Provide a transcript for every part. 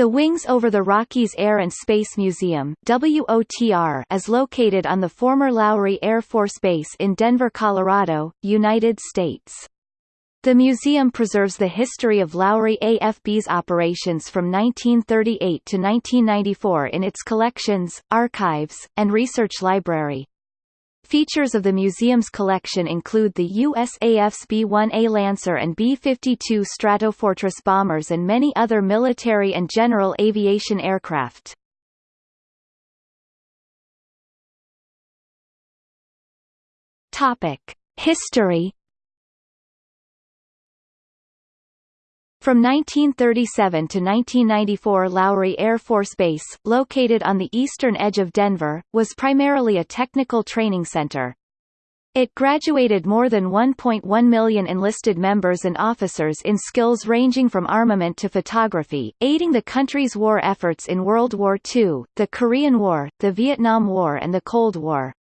The Wings Over the Rockies Air and Space Museum WOTR, is located on the former Lowry Air Force Base in Denver, Colorado, United States. The museum preserves the history of Lowry AFB's operations from 1938 to 1994 in its collections, archives, and research library. Features of the museum's collection include the USAF's B-1A Lancer and B-52 Stratofortress bombers and many other military and general aviation aircraft. Topic: History From 1937 to 1994 Lowry Air Force Base, located on the eastern edge of Denver, was primarily a technical training center. It graduated more than 1.1 million enlisted members and officers in skills ranging from armament to photography, aiding the country's war efforts in World War II, the Korean War, the Vietnam War and the Cold War.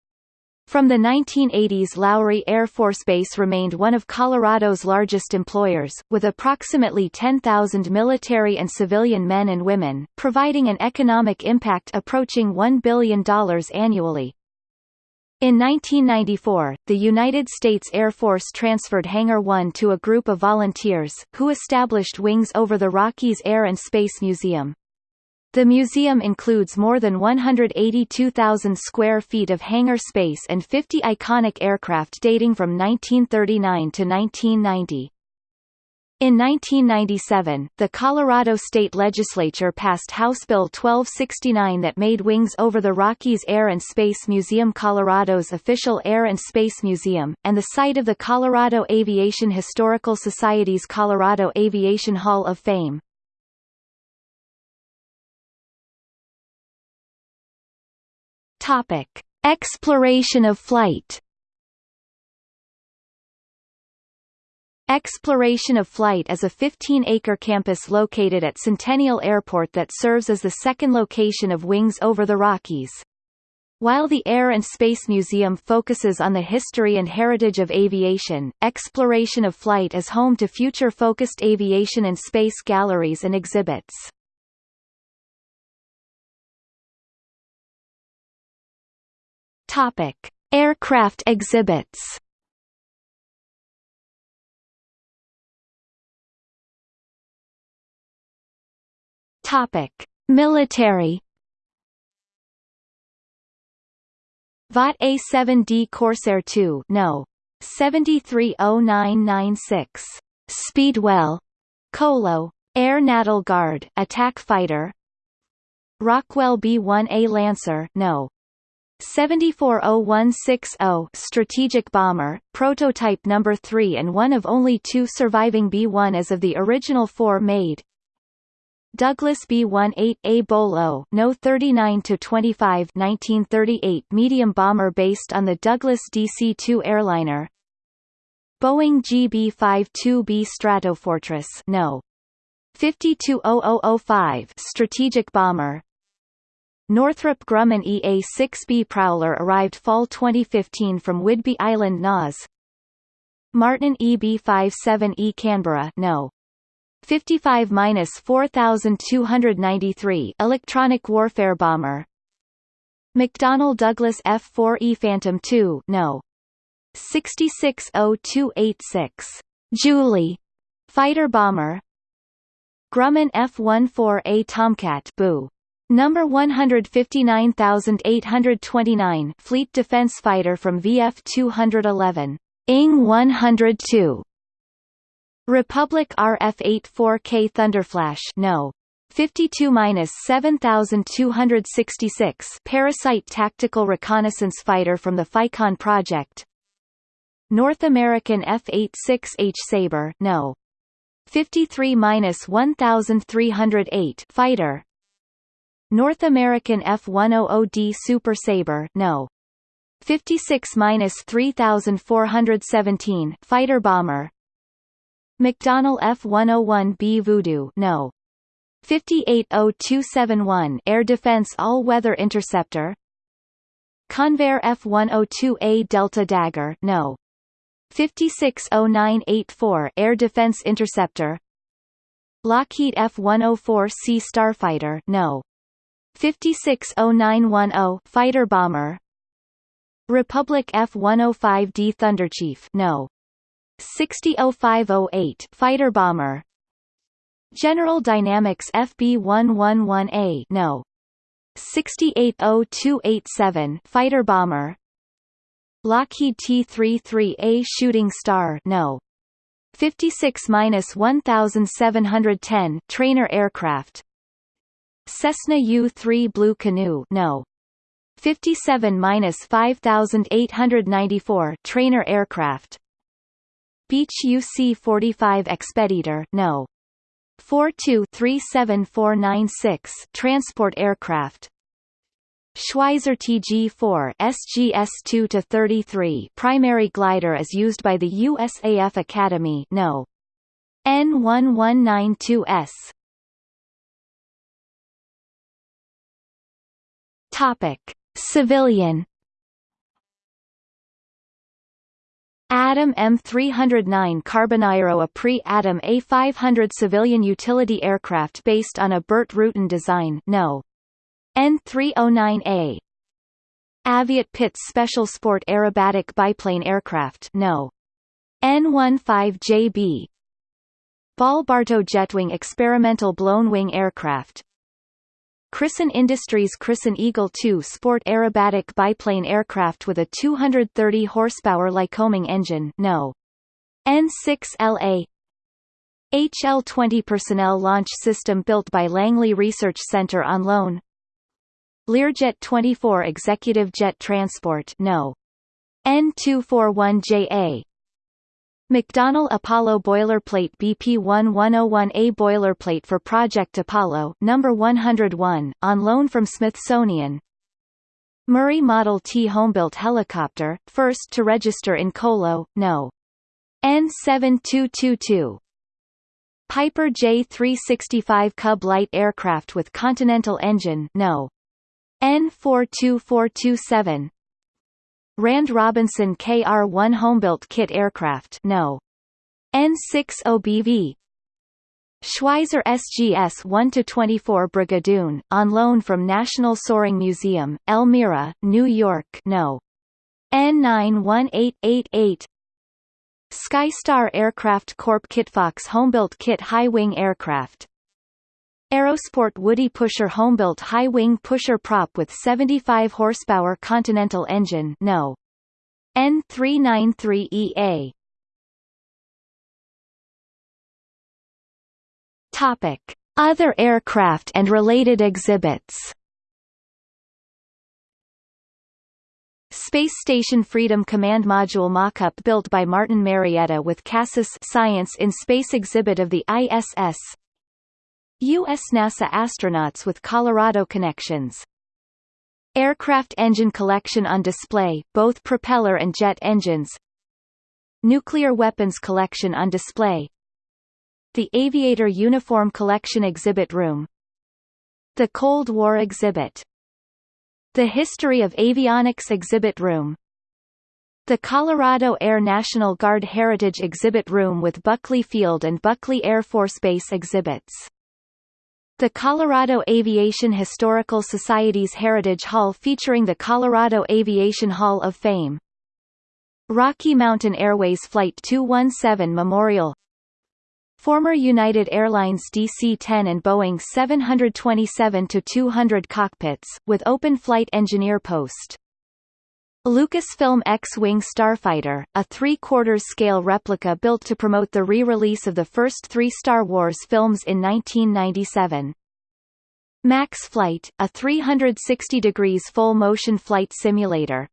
From the 1980s Lowry Air Force Base remained one of Colorado's largest employers, with approximately 10,000 military and civilian men and women, providing an economic impact approaching $1 billion annually. In 1994, the United States Air Force transferred Hangar 1 to a group of volunteers, who established Wings Over the Rockies Air and Space Museum. The museum includes more than 182,000 square feet of hangar space and 50 iconic aircraft dating from 1939 to 1990. In 1997, the Colorado State Legislature passed House Bill 1269 that made Wings Over the Rockies Air and Space Museum Colorado's official air and space museum, and the site of the Colorado Aviation Historical Society's Colorado Aviation Hall of Fame. Topic: Exploration of flight. Exploration of Flight is a 15-acre campus located at Centennial Airport that serves as the second location of Wings Over the Rockies. While the Air and Space Museum focuses on the history and heritage of aviation, Exploration of Flight is home to future-focused aviation and space galleries and exhibits. Topic: Aircraft exhibits. Topic: Military. Vought A-7D Corsair II No. 730996. Speedwell. Colo. Air Natal Guard attack fighter. Rockwell B-1A Lancer No. 740160 strategic bomber, prototype number 3 and one of only two surviving B-1 as of the original four made. Douglas B-18A Bolo No 39 to 25 1938 medium bomber based on the Douglas DC-2 airliner. Boeing GB-52B Stratofortress No 520005 strategic bomber Northrop Grumman EA-6B Prowler arrived fall 2015 from Whidbey Island NAS. Martin EB-57E Canberra No. 55-4293 Electronic Warfare Bomber McDonnell Douglas F-4E Phantom II No. 660286 Julie Fighter Bomber Grumman F-14A Tomcat Boo Number 159829 Fleet Defense Fighter from VF-211. ING 102. Republic RF-84K Thunderflash No. 52-7266 Parasite Tactical Reconnaissance Fighter from the FICON project North American F-86H Sabre No. 53-1308 Fighter North American F-100D Super Sabre No. 56-3417 fighter bomber McDonnell F-101B Voodoo No. 580271 Air Defense All-Weather Interceptor Convair F-102A Delta Dagger No. 560984 Air Defense Interceptor Lockheed F-104C Starfighter No. 560910 fighter bomber Republic F-105D Thunderchief No. 600508 fighter bomber General Dynamics FB111A No. 680287 fighter bomber Lockheed T-33A Shooting Star No. 56-1710 trainer aircraft Cessna U-3 Blue Canoe No. 57-5894 trainer aircraft Beech UC-45 Expeditor No. 42-37496 transport aircraft Schweizer TG-4 SGS-2-33 primary glider is used by the USAF Academy No. N1192S Topic: Civilian Adam M309 CarbonAero a pre-Adam A500 civilian utility aircraft based on a Burt Rutan design no. N309A Aviat Pitts Special Sport Aerobatic Biplane Aircraft no. N15JB Ball Bartoe Jetwing Experimental Blown Wing Aircraft Christen Industries Christen Eagle II sport aerobatic biplane aircraft with a 230 horsepower Lycoming engine no. N6LA HL-20 personnel launch system built by Langley Research Center on loan Learjet 24 executive jet transport no. N241JA McDonnell Apollo boilerplate BP1101A boilerplate for Project Apollo number 101, on loan from Smithsonian. Murray Model T homebuilt helicopter, first to register in Colo, No. N7222. Piper J365 Cub light aircraft with Continental engine No. N42427 Rand Robinson KR-1 homebuilt kit aircraft No. N6OBV Schweizer SGS 1-24 Brigadoon, on loan from National Soaring Museum, Elmira, New York No. N91888 Skystar Aircraft Corp Kitfox homebuilt kit high-wing aircraft Aerosport Woody Pusher homebuilt high-wing pusher prop with 75 horsepower Continental engine no. N393EA Topic: Other aircraft and related exhibits. Space Station Freedom Command Module mock-up built by Martin Marietta with CASIS Science in Space exhibit of the ISS U.S. NASA astronauts with Colorado connections. Aircraft engine collection on display, both propeller and jet engines. Nuclear weapons collection on display. The Aviator Uniform Collection Exhibit Room. The Cold War Exhibit. The History of Avionics Exhibit Room. The Colorado Air National Guard Heritage Exhibit Room with Buckley Field and Buckley Air Force Base exhibits. The Colorado Aviation Historical Society's Heritage Hall featuring the Colorado Aviation Hall of Fame. Rocky Mountain Airways Flight 217 Memorial Former United Airlines DC-10 and Boeing 727-200 cockpits, with open flight engineer post. Lucasfilm X-Wing Starfighter, a three-quarters scale replica built to promote the re-release of the first three Star Wars films in 1997. Max Flight, a 360 degrees full-motion flight simulator,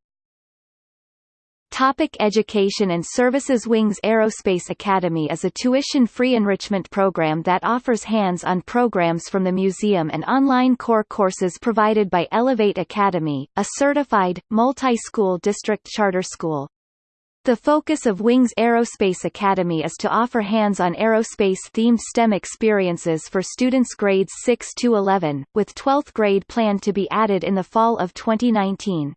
Topic education and services Wings Aerospace Academy is a tuition-free enrichment program that offers hands-on programs from the museum and online core courses provided by Elevate Academy, a certified, multi-school district charter school. The focus of Wings Aerospace Academy is to offer hands-on aerospace-themed STEM experiences for students grades 6 to 11, with 12th grade planned to be added in the fall of 2019.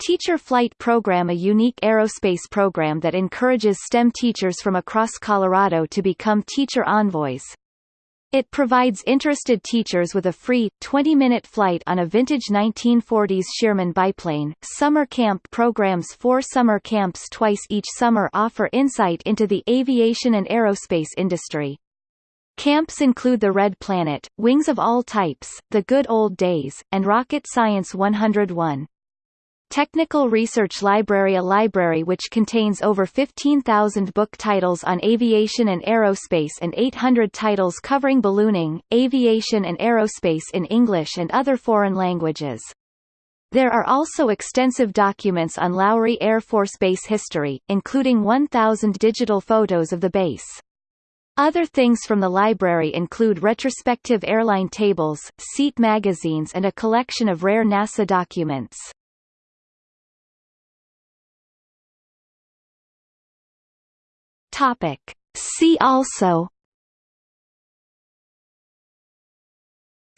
Teacher Flight Program a unique aerospace program that encourages STEM teachers from across Colorado to become teacher envoys. It provides interested teachers with a free, 20-minute flight on a vintage 1940s Stearman biplane. Summer camp programs Four summer camps twice each summer offer insight into the aviation and aerospace industry. Camps include the Red Planet, Wings of All Types, The Good Old Days, and Rocket Science 101. Technical Research Library A library which contains over 15,000 book titles on aviation and aerospace and 800 titles covering ballooning, aviation and aerospace in English and other foreign languages. There are also extensive documents on Lowry Air Force Base history, including 1,000 digital photos of the base. Other things from the library include retrospective airline tables, seat magazines and a collection of rare NASA documents. Topic. See also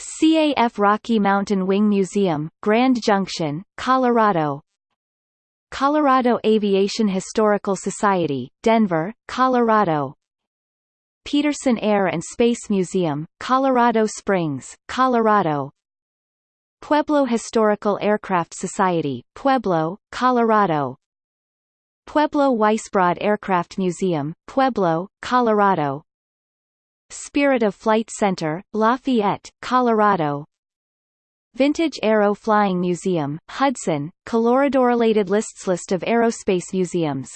CAF Rocky Mountain Wing Museum, Grand Junction, Colorado Colorado Aviation Historical Society, Denver, Colorado Peterson Air and Space Museum, Colorado Springs, Colorado Pueblo Historical Aircraft Society, Pueblo, Colorado Pueblo Weisbrod Aircraft Museum, Pueblo, Colorado Spirit of Flight Center, Lafayette, Colorado Vintage Aero Flying Museum, Hudson, Colorado. Related lists List of aerospace museums